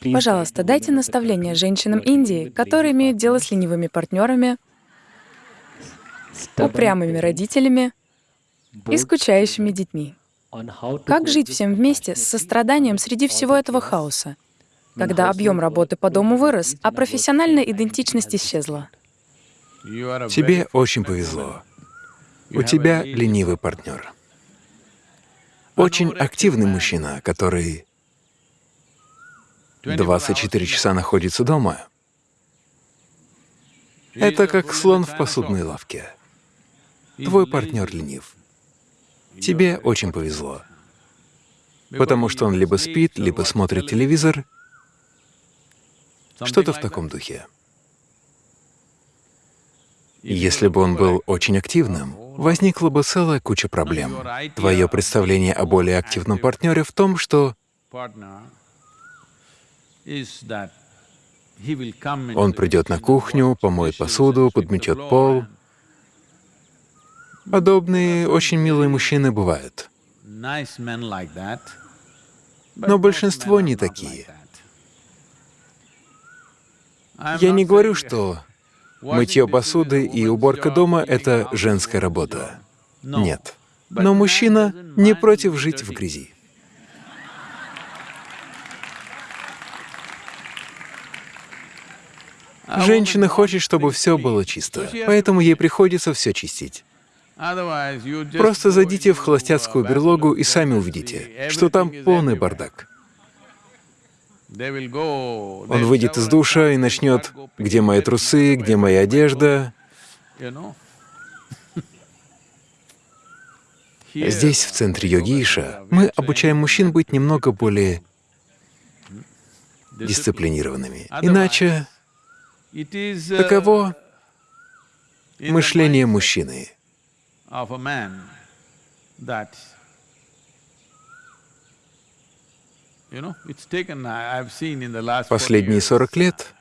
Пожалуйста, дайте наставление женщинам Индии, которые имеют дело с ленивыми партнерами, упрямыми родителями и скучающими детьми. Как жить всем вместе с состраданием среди всего этого хаоса, когда объем работы по дому вырос, а профессиональная идентичность исчезла? Тебе очень повезло. У тебя ленивый партнер. Очень активный мужчина, который 24 часа находится дома. Это как слон в посудной лавке. Твой партнер ленив. Тебе очень повезло, потому что он либо спит, либо смотрит телевизор, что-то в таком духе. Если бы он был очень активным, возникла бы целая куча проблем. Твое представление о более активном партнере в том, что он придет на кухню, помоет посуду, подметет пол. Подобные очень милые мужчины бывают. Но большинство не такие. Я не говорю, что мытье посуды и уборка дома — это женская работа. Нет. Но мужчина не против жить в грязи. Женщина хочет, чтобы все было чисто, поэтому ей приходится все чистить. Просто зайдите в холостяцкую берлогу и сами увидите, что там полный бардак. Он выйдет из душа и начнет, где мои трусы, где моя одежда. Здесь, в центре йоги Иша, мы обучаем мужчин быть немного более дисциплинированными. Иначе таково мышление мужчины. Последние 40 лет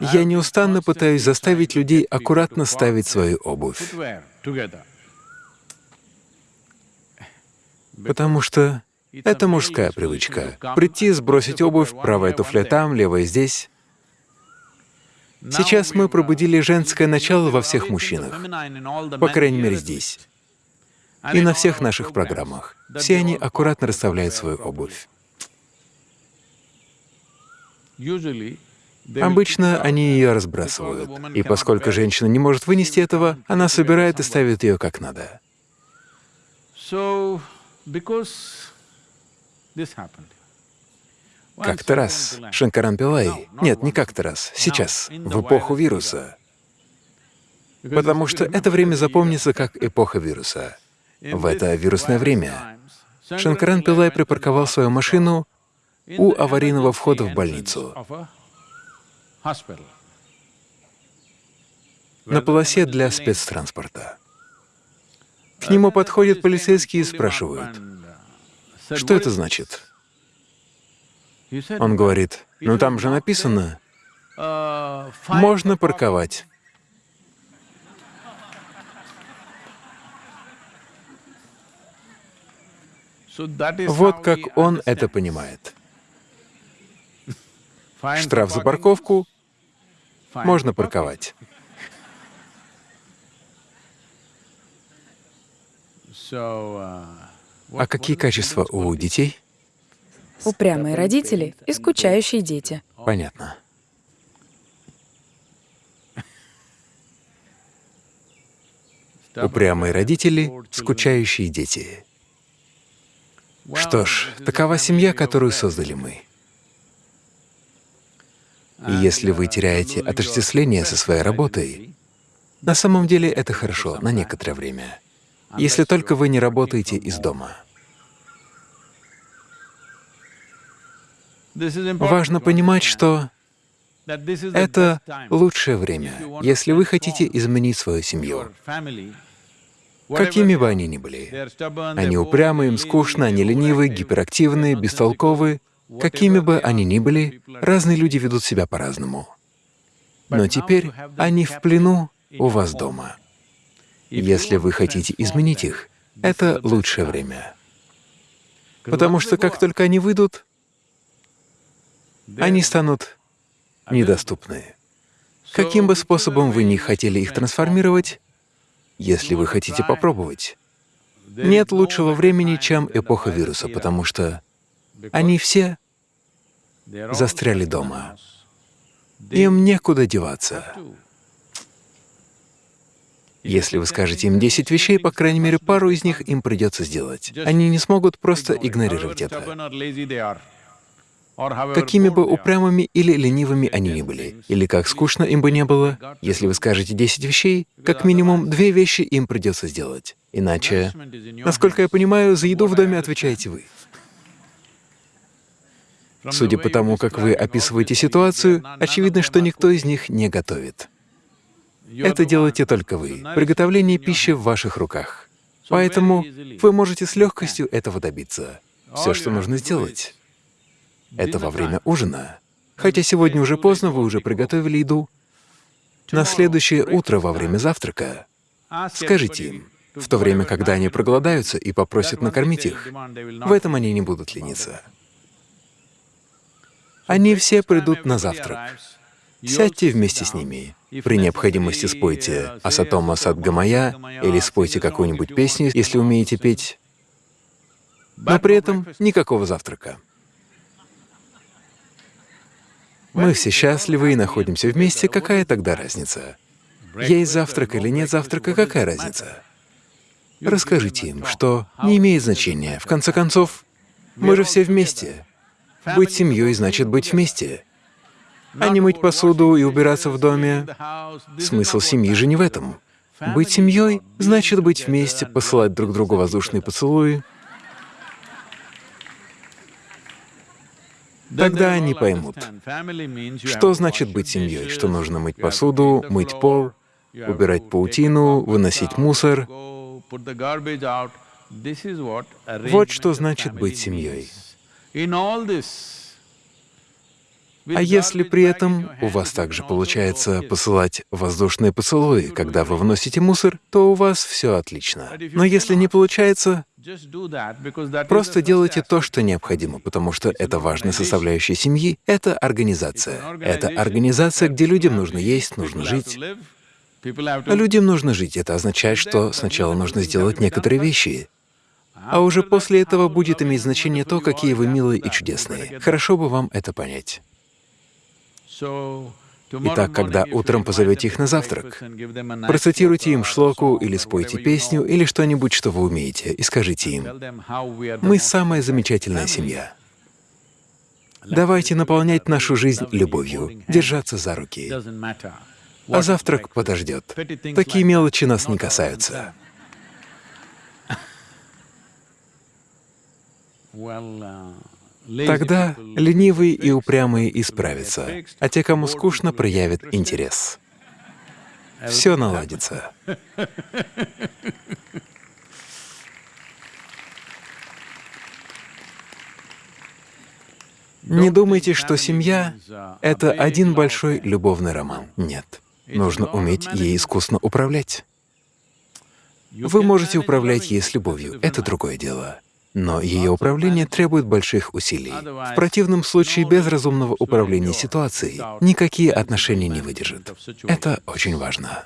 я неустанно пытаюсь заставить людей аккуратно ставить свою обувь. Потому что это мужская привычка. Прийти, сбросить обувь, правая туфля там, левая здесь. Сейчас мы пробудили женское начало во всех мужчинах, по крайней мере здесь, и на всех наших программах. Все они аккуратно расставляют свою обувь. Обычно они ее разбрасывают, и поскольку женщина не может вынести этого, она собирает и ставит ее как надо. Как-то раз Шанкаран Пилай, нет, не как-то раз, сейчас, в эпоху вируса, потому что это время запомнится как эпоха вируса. В это вирусное время Шанкаран Пилай припарковал свою машину у аварийного входа в больницу на полосе для спецтранспорта. К нему подходят полицейские и спрашивают, что это значит? Он говорит, ну там же написано, можно парковать. Вот как он это понимает. Штраф за парковку можно парковать. А какие качества у детей? Упрямые родители и скучающие дети. Понятно. Упрямые родители, скучающие дети. Что ж, такова семья, которую создали мы. И если вы теряете отождествление со своей работой, на самом деле это хорошо на некоторое время, если только вы не работаете из дома. Важно понимать, что это лучшее время, если вы хотите изменить свою семью. Какими бы они ни были, они упрямы, им скучно, они ленивы, гиперактивны, бестолковы, какими бы они ни были, разные люди ведут себя по-разному. Но теперь они в плену у вас дома. Если вы хотите изменить их, это лучшее время. Потому что как только они выйдут, они станут недоступны. Каким бы способом вы ни хотели их трансформировать, если вы хотите попробовать, нет лучшего времени, чем эпоха вируса, потому что они все застряли дома. Им некуда деваться. Если вы скажете им 10 вещей, по крайней мере, пару из них им придется сделать. Они не смогут просто игнорировать это. Какими бы упрямыми или ленивыми они ни были, или как скучно им бы не было, если вы скажете 10 вещей, как минимум две вещи им придется сделать. Иначе, насколько я понимаю, за еду в доме отвечаете вы. Судя по тому, как вы описываете ситуацию, очевидно, что никто из них не готовит. Это делаете только вы. Приготовление пищи в ваших руках. Поэтому вы можете с легкостью этого добиться. Все, что нужно сделать, это во время ужина. Хотя сегодня уже поздно, вы уже приготовили еду. На следующее утро во время завтрака скажите им, в то время, когда они проголодаются и попросят накормить их, в этом они не будут лениться. Они все придут на завтрак. Сядьте вместе с ними. При необходимости спойте «Асатома Садгамая» или спойте какую-нибудь песню, если умеете петь, но при этом никакого завтрака. Мы все счастливы и находимся вместе, какая тогда разница? Есть завтрак или нет завтрака, какая разница? Расскажите им, что не имеет значения. В конце концов, мы же все вместе. Быть семьей значит быть вместе. А не мыть посуду и убираться в доме. Смысл семьи же не в этом. Быть семьей значит быть вместе, посылать друг другу воздушные поцелуи, Тогда они поймут, что значит быть семьей, что нужно мыть посуду, мыть пол, убирать паутину, выносить мусор. Вот что значит быть семьей. А если при этом у вас также получается посылать воздушные поцелуи, когда вы вносите мусор, то у вас все отлично. Но если не получается, просто делайте то, что необходимо, потому что это важная составляющая семьи — это организация. Это организация, где людям нужно есть, нужно жить. Людям нужно жить. Это означает, что сначала нужно сделать некоторые вещи, а уже после этого будет иметь значение то, какие вы милые и чудесные. Хорошо бы вам это понять. Итак, когда утром позовете их на завтрак, процитируйте им шлоку или спойте песню или что-нибудь, что вы умеете, и скажите им, «Мы самая замечательная семья. Давайте наполнять нашу жизнь любовью, держаться за руки. А завтрак подождет. Такие мелочи нас не касаются». Uh, Тогда ленивые и упрямые исправятся, а те, кому скучно, проявят интерес. Все наладится. Не думайте, что семья — это один большой любовный роман. Нет. Нужно уметь ей искусно управлять. Вы можете управлять ей с любовью, это другое дело. Но ее управление требует больших усилий. В противном случае без разумного управления ситуацией никакие отношения не выдержат. Это очень важно.